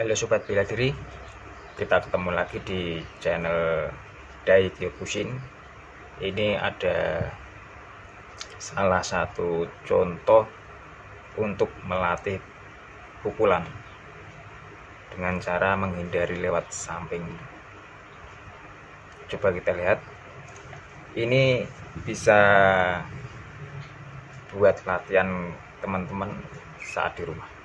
Halo sobat bela diri, kita ketemu lagi di channel Dai Kyokushin. Ini ada salah satu contoh untuk melatih pukulan dengan cara menghindari lewat samping. Coba kita lihat. Ini bisa buat latihan teman-teman saat di rumah.